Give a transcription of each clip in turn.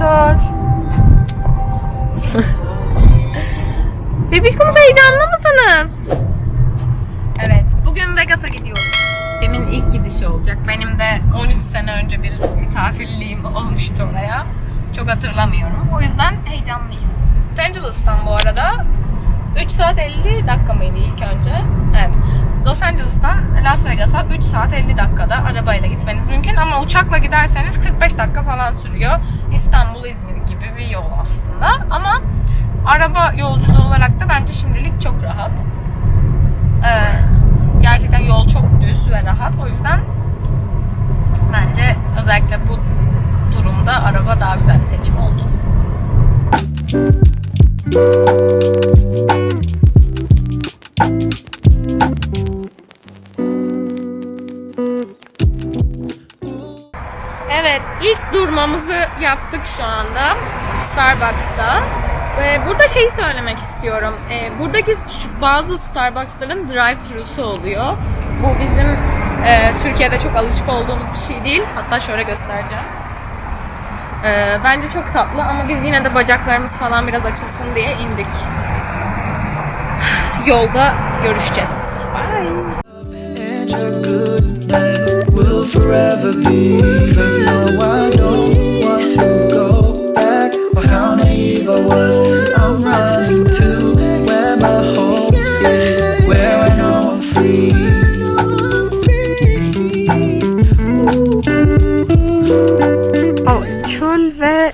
Bekliyor. Bebişkomuz heyecanlı mısınız? Evet, bugün Vegas'a gidiyoruz. Demin ilk gidişi olacak. Benim de 13 sene önce bir misafirliğim olmuştu oraya. Çok hatırlamıyorum. O yüzden heyecanlıyız. Los Angeles'tan bu arada 3 saat 50 dakika mıydı ilk önce? Angeles'tan Las Vegas'a 3 saat 50 dakikada arabayla gitmeniz mümkün ama uçakla giderseniz 45 dakika falan sürüyor. İstanbul, İzmir gibi bir yol aslında. Ama araba yolculuğu olarak da bence şimdilik çok rahat. Ee, gerçekten yol çok düz ve rahat. O yüzden bence özellikle bu durumda araba daha güzel bir seçim oldu. Evet, ilk durmamızı yaptık şu anda Starbucks'ta. Burada şeyi söylemek istiyorum. Ee, buradaki bazı Starbucks'ların drive-thru'su oluyor. Bu bizim e, Türkiye'de çok alışık olduğumuz bir şey değil. Hatta şöyle göstereceğim. Ee, bence çok tatlı ama biz yine de bacaklarımız falan biraz açılsın diye indik. Yolda görüşeceğiz. Bye. Forever be. Cause no, I don't want to go back. Or how naive I was. I'm running to where my home is, where I know I'm free. O çöl ve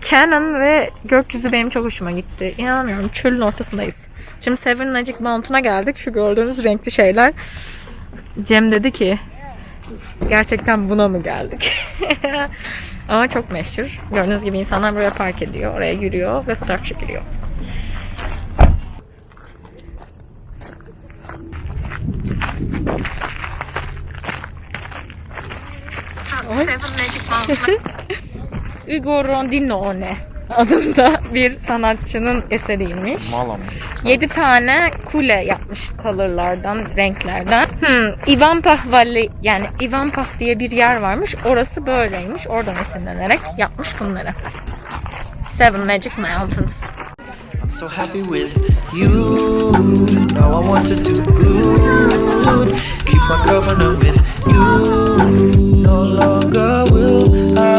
Canon ve gökyüzü benim çok hoşuma gitti. İnanamıyorum çölün ortasındayız. Şimdi Seven Magic Mountain'a geldik. Şu gördüğünüz renkli şeyler. Cem dedi ki gerçekten buna mı geldik? Ama çok meşhur. Gördüğünüz gibi insanlar buraya park ediyor. Oraya yürüyor ve fotoğraf çekiliyor. Ugo Rondinone adında bir sanatçının eseriymiş. Mala mı? 7 tane kule yapmış kalırlardan, renklerden. Hmm, Ivanpah Valley yani Ivanpah diye bir yer varmış. Orası böyleymiş. Oradan esinlenerek yapmış bunları. Seven Magic Mountains. I'm so happy with you. Now I want to do good. Keep my covenant with you. No longer will I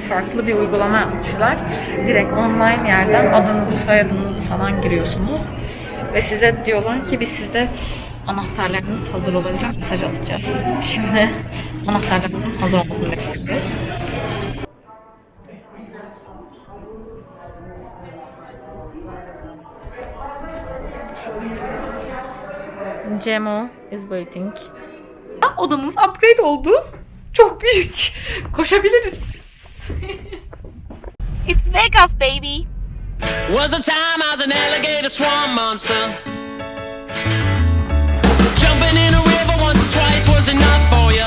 farklı bir uygulama yapmışlar. Direkt online yerden adınızı soyadınızı falan giriyorsunuz. Ve size diyorlar ki biz size anahtarlarınız hazır olunca mesaj atacağız. Şimdi anahtarlarımızın hazır olmasını bekliyoruz. Cemo is waiting. Odamız upgrade oldu. Çok büyük. Koşabiliriz. It's Vegas baby. Was a time I was an alligator swamp monster. Jumping in a river once or twice was enough for you.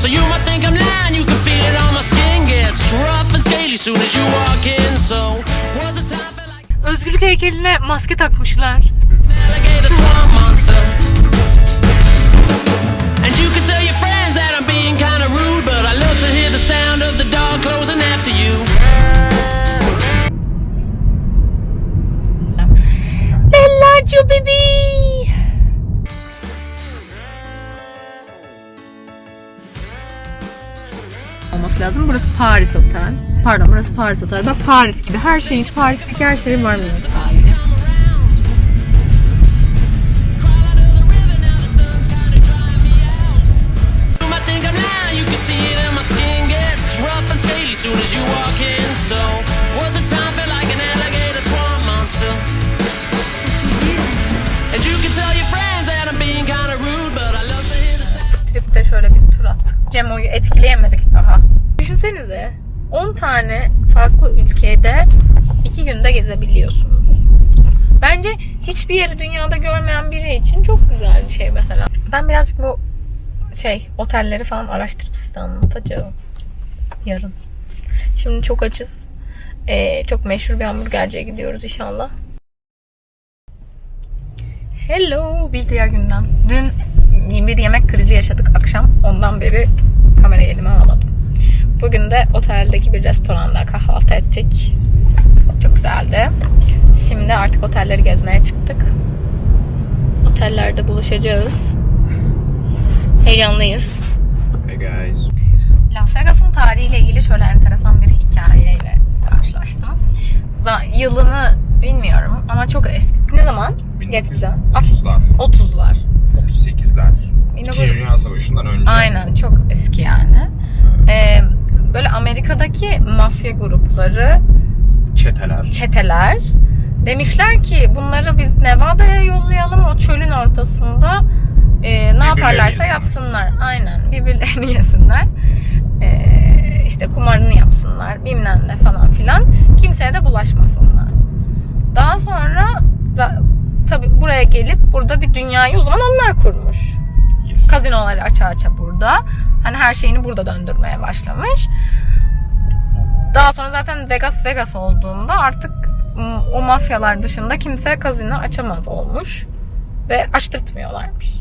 So you might think I'm lying, you can feel it on my skin gets rough and scaly soon as you walk in. So was a time like Özgürlük heykeline maske takmışlar. closing after you. Bellaggio baby. Olması lazım. Burası Paris Otel. Pardon burası Paris Otel. Bak Paris gibi. Her şeyin Paris'teki her şeyin var mı? Etkileyemedik daha. Düşünsenize 10 tane farklı ülkede 2 günde gezebiliyorsunuz. Bence hiçbir yeri dünyada görmeyen biri için çok güzel bir şey mesela. Ben birazcık bu şey otelleri falan araştırıp size anlatacağım. Yarın. Şimdi çok açız. Ee, çok meşhur bir hamburgerciye gidiyoruz inşallah. Hello bir diğer gündem. Dün bir yemek krizi yaşadık akşam. Ondan beri kamerayı elime alamadım. Bugün de oteldeki bir restoranda kahvaltı ettik. Çok güzeldi. Şimdi artık otelleri gezmeye çıktık. Otellerde buluşacağız. Heyecanlıyız. Hey guys. Las Vegas'ın tarihiyle ilgili şöyle enteresan bir hikayeyle karşılaştım. Z- yılını bilmiyorum ama çok eski. Ne zaman? Geç bize. 1930'lar, 30'lar. 38'ler. 1900 İkinci Dünya Savaşı'ndan önce. Aynen çok eski yani. Ee, böyle Amerika'daki mafya grupları, Çeteler. çeteler demişler ki bunları biz Nevada'ya yollayalım o çölün ortasında e, ne yaparlarsa yapsınlar. Aynen birbirlerini yesinler. E, işte kumarını yapsınlar bilmem ne falan filan. Kimseye de bulaşmasınlar. Daha sonra tabi buraya gelip burada bir dünyayı o zaman onlar kurmuş. Yes. Kazinoları aça aça burada. Hani her şeyini burada döndürmeye başlamış. Daha sonra zaten Vegas Vegas olduğunda artık m, o mafyalar dışında kimse kazino açamaz olmuş. Ve açtırtmıyorlarmış.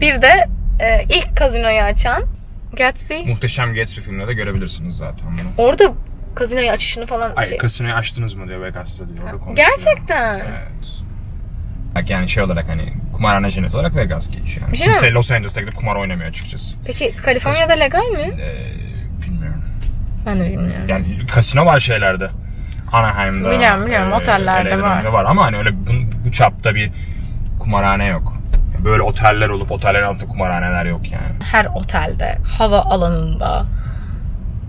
Bir de e, ilk kazinoyu açan Gatsby Muhteşem Gatsby filminde de görebilirsiniz zaten bunu. orada kazinoyu açışını falan Ay şey- kasinoyu açtınız mı diyor Vegas'ta diyor. Orada konuşuyor. Gerçekten. Evet. Bak yani şey olarak hani kumarhane cennet olarak Vegas geçiyor. Yani. Bir şey Kimse mi? Los Angeles'ta gidip kumar oynamıyor açıkçası. Peki Kaliforniya'da legal mi? Ee, bilmiyorum. Ben de bilmiyorum. Yani kasino var şeylerde. Anaheim'da. Biliyorum, biliyorum. Otellerde LA'de var. var ama hani öyle bu, bu çapta bir kumarhane yok. Böyle oteller olup otellerin altında kumarhaneler yok yani. Her otelde, hava alanında,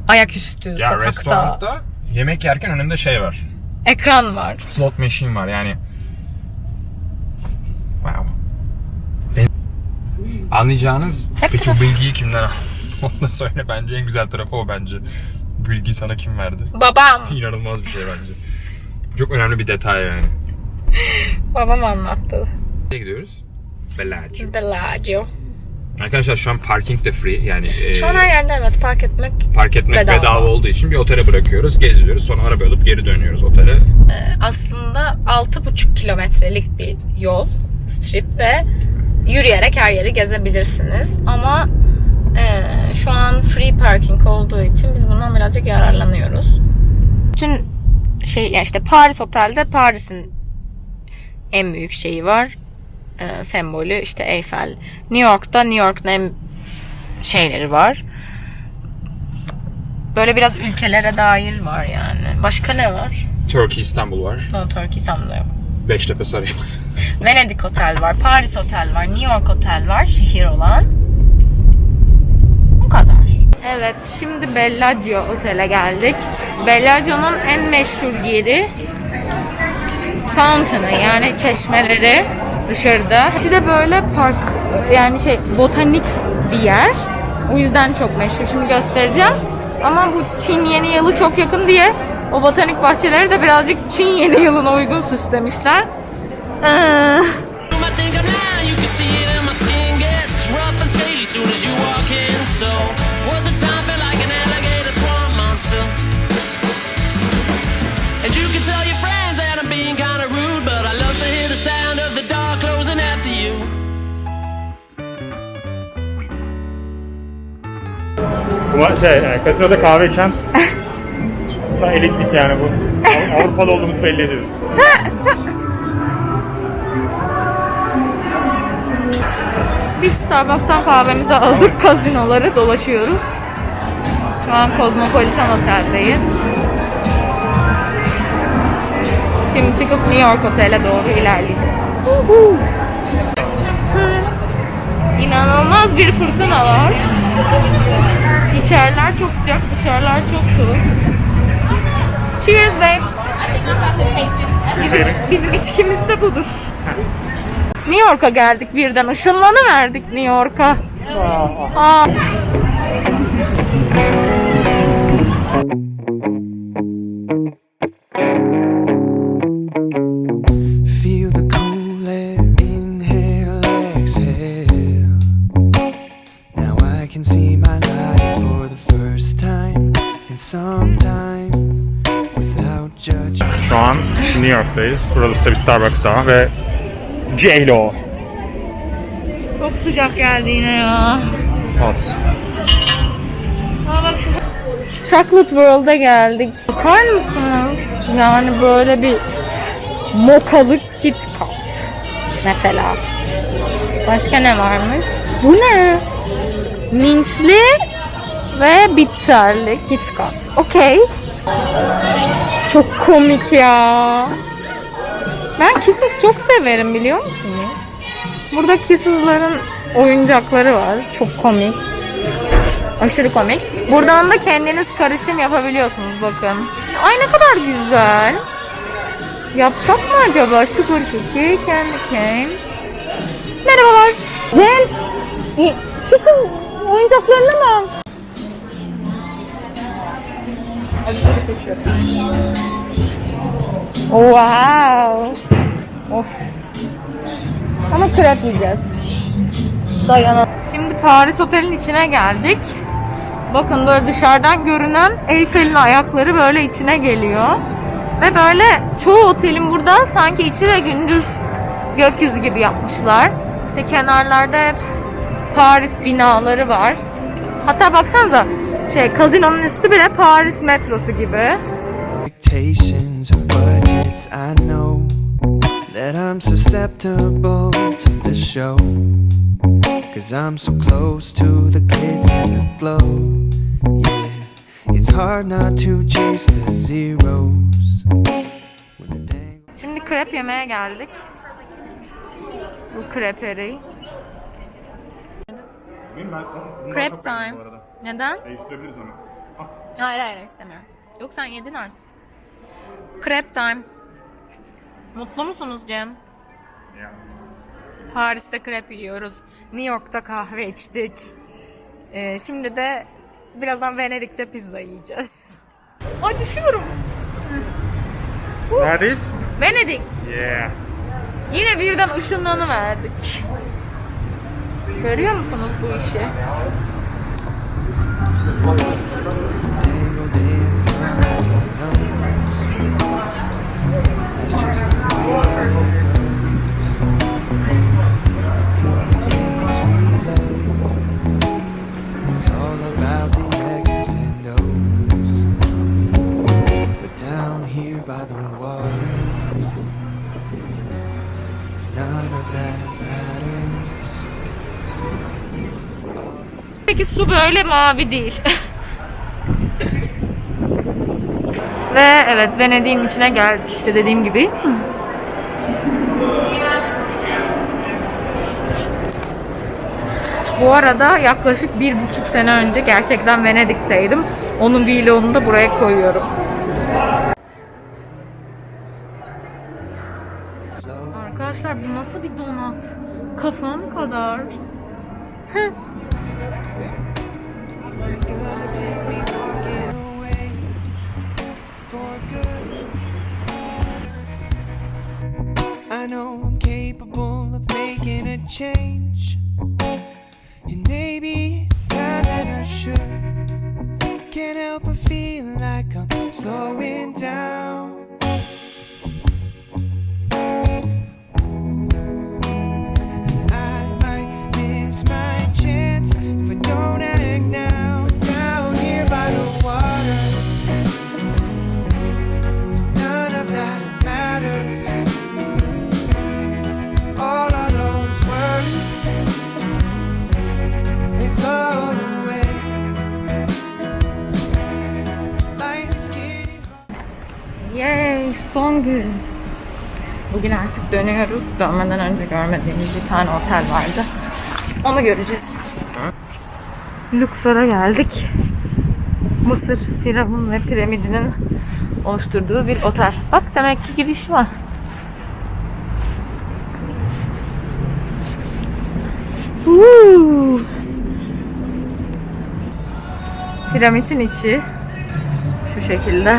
ayaküstü, Ya sokakta restoranda yemek yerken önünde şey var. ekran var. Slot machine var yani. Wow. Ben- Anlayacağınız Hep peki bu bilgiyi kimden aldın? Onu söyle bence en güzel tarafı o bence. Bu bilgiyi sana kim verdi? Babam, İnanılmaz bir şey bence. Çok önemli bir detay yani. babam anlattı. Nereye gidiyoruz? Bellagio. Bellagio. Arkadaşlar şu an parking de free yani e, Şu an her yerde evet park etmek park etmek bedava. bedava. olduğu için bir otele bırakıyoruz, geziyoruz, sonra araba alıp geri dönüyoruz otele. e, aslında 6,5 kilometrelik bir yol, strip ve yürüyerek her yeri gezebilirsiniz. Ama e, şu an free parking olduğu için biz bundan birazcık yararlanıyoruz. Bütün şey işte Paris Otel'de Paris'in en büyük şeyi var. E, sembolü işte Eiffel. New York'ta New York'un en şeyleri var. Böyle biraz ülkelere dair var yani. Başka ne var? Turkey İstanbul var. No, Turkey İstanbul'da yok. Beştepe Sarayı. Venedik Otel var, Paris Otel var, New York Otel var, şehir olan. Bu kadar. Evet, şimdi Bellagio Otel'e geldik. Bellagio'nun en meşhur yeri fountain'ı yani çeşmeleri dışarıda. İçi de böyle park yani şey botanik bir yer. O yüzden çok meşhur. Şimdi göstereceğim. Ama bu Çin yeni yılı çok yakın diye o botanik bahçeleri de birazcık Çin yeni yılına uygun süslemişler. Ee, Bu şey, yani kasinoda kahve içen Daha elitlik yani bu. Av- Avrupalı olduğumuzu belli ediyoruz. biz Starbucks'tan kahvemizi aldık. Kazinoları dolaşıyoruz. Şu an Cosmopolitan Otel'deyiz. Şimdi çıkıp New York Otel'e doğru ilerleyeceğiz. İnanılmaz bir fırtına var. İçeriler çok sıcak, dışarılar çok soğuk. Cheers babe. Bizim, bizim içkimiz de budur. New York'a geldik birden. Işınlanı verdik New York'a. Aa. York'tayız. Burası da bir Starbucks daha ve J-Lo. Çok sıcak geldi yine ya. Olsun. Aa bak Chocolate World'a geldik. Bakar mısınız? Yani böyle bir mokalık Kit Kat. Mesela. Başka ne varmış? Bu ne? Minçli ve bitterli Kit Kat. Okey. Çok komik ya. Ben Kisses çok severim biliyor musunuz? Burada Kisses'ların oyuncakları var. Çok komik. Aşırı komik. Buradan da kendiniz karışım yapabiliyorsunuz bakın. Ay ne kadar güzel. Yapsak mı acaba? Sugar cookie, candy cane. Merhabalar. Cem. Çisiz oyuncaklarına mı? Wow. Of. Ama krep yiyeceğiz. Dayanamam. Şimdi Paris Otel'in içine geldik. Bakın böyle dışarıdan görünen Eyfel'in ayakları böyle içine geliyor. Ve böyle çoğu otelin burada sanki içi de gündüz gökyüzü gibi yapmışlar. İşte kenarlarda hep Paris binaları var. Hatta baksanıza şey kazinonun üstü bile Paris metrosu gibi. Budgets, I know that I'm susceptible to the show. Cause I'm so close to the glitz and the glow. Yeah, it's hard not to chase the zeros. When the dangle Şimdi krep yemeye geldik. Bu kreperi. Crep time. Neden? Değiştirebiliriz onu. Hayır hayır istemiyorum. Yok sen yedin artık. Crep time. Mutlu musunuz Cem? Ya. Paris'te krep yiyoruz. New York'ta kahve içtik. Ee, şimdi de birazdan Venedik'te pizza yiyeceğiz. Ay düşüyorum. Neredeyiz? Venedik. Yeah. Yine birden ışınlanı verdik. Görüyor musunuz bu işi? Peki su böyle mavi değil. Ve evet Venedik'in içine geldik işte dediğim gibi. Bu arada yaklaşık bir buçuk sene önce gerçekten Venedik'teydim. Onun vlogunu da buraya koyuyorum. Arkadaşlar bu nasıl bir donat? Kafam kadar. I know I'm capable of making a change, and maybe it's time that I should. Can't help but feel like I'm slowing down. Son gün. Bugün artık dönüyoruz. Dönmeden önce görmediğimiz bir tane otel vardı. Onu göreceğiz. Luxor'a geldik. Mısır Firavun ve piramidinin oluşturduğu bir otel. Bak demek ki giriş var. Woo! Piramidin içi şu şekilde.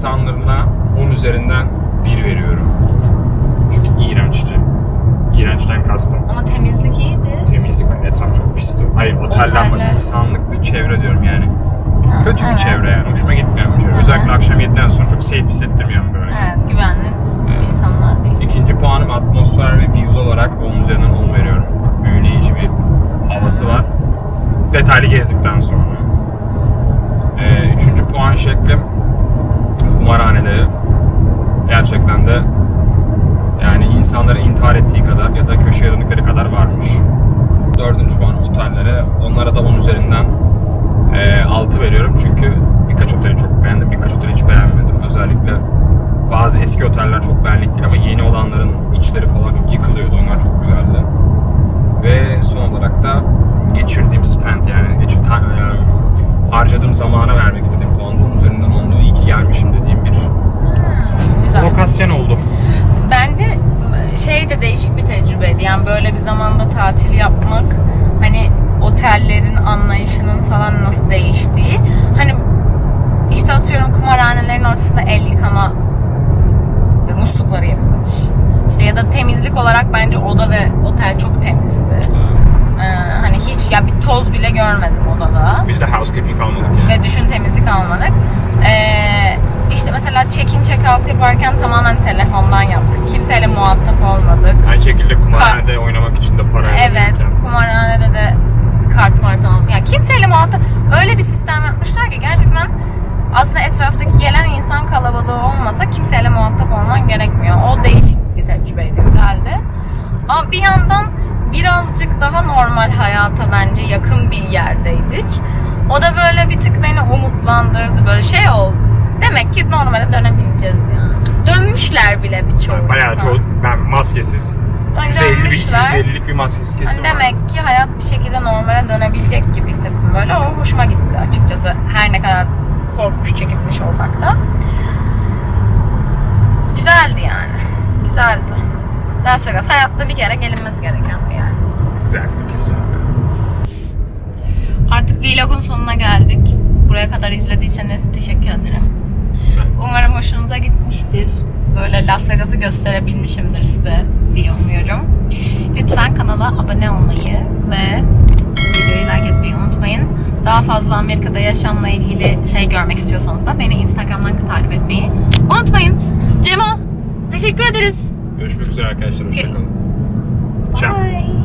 İnsanlarına 10 üzerinden 1 veriyorum. Çünkü iğrençti. İğrençten kastım. Ama temizlik iyiydi. Temizlik etraf çok pisti. Hayır otelden bak insanlık ve çevre diyorum yani. Kötü bir evet. çevre yani. Hoşuma gitmeyen bir çevre. Özellikle akşam 7'den sonra çok safe hissettirmiyorum böyle. Evet, güvenli insanlar değil. İkinci puanım atmosfer ve view olarak 10 üzerinden 10 veriyorum. Çok büyüleyici bir havası var. Detaylı gezdikten sonra. Ee, üçüncü puan şeklim kumarhaneleri. Gerçekten de yani insanların intihar ettiği kadar ya da köşeye döndükleri kadar varmış. Dördüncü puan otellere. Onlara da 10 üzerinden 6 veriyorum. Çünkü birkaç oteli çok beğendim, birkaç oteli hiç beğenmedim. Özellikle bazı eski oteller çok değil ama yeni olanların içleri falan çok yıkılıyordu. Onlar çok güzeldi. Ve son olarak da geçirdiğim spend yani geçir, ta- e, harcadığım zamana vermek istediğim puan da onun üzerinden oldu. İyi ki gelmişim dediğim bir Güzel. lokasyon oldu. Bence şey de değişik bir tecrübeydi. Yani böyle bir zamanda tatil yapmak hani otellerin anlayışının falan nasıl değiştiği. Hani işte atıyorum kumarhanelerin ortasında el yıkama ve muslukları yapılmış. İşte ya da temizlik olarak bence oda ve otel çok temizdi. Ee, hani hiç ya bir toz bile görmedim odada. Biz de housekeeping almadık yani. ve düşün temizlik almadık. Ee, işte mesela check-in check-out yaparken tamamen telefondan yaptık. Kimseyle muhatap olmadık. Aynı şekilde kumarhanede oynamak için de para Evet, kumarhanede de kart var tamam. Yani kimseyle muhatap öyle bir sistem yapmışlar ki gerçekten aslında etraftaki gelen insan kalabalığı olmasa kimseyle muhatap olman gerekmiyor. O değişik bir tecrübeydi, güzeldi. Ama bir yandan birazcık daha normal hayata bence yakın bir yerdeydik. O da böyle bir tık beni umutlandırdı. Böyle şey oldu. Demek ki normale dönebileceğiz yani. Dönmüşler bile birçoğu Bayağı insan. çoğu ben maskesiz Yani %50'lik bir, dönmüşler. %50'lik bir maskesiz kesim Hani var. demek ki hayat bir şekilde normale dönebilecek gibi hissettim böyle. O hoşuma gitti açıkçası. Her ne kadar korkmuş, çekinmiş olsak da. Güzeldi yani. Güzeldi. Las Vegas hayatta bir kere gelinmesi gereken bir yer. Güzel kesinlikle. Artık vlogun sonuna geldik. Buraya kadar izlediyseniz teşekkür ederim. Umarım hoşunuza gitmiştir. Böyle Las Vegas'ı gösterebilmişimdir size diye umuyorum. Lütfen kanala abone olmayı ve Daha fazla Amerika'da yaşamla ilgili şey görmek istiyorsanız da beni Instagram'dan takip etmeyi unutmayın. Cemo, teşekkür ederiz. Görüşmek üzere arkadaşlar. Hoşçakalın. Ciao. I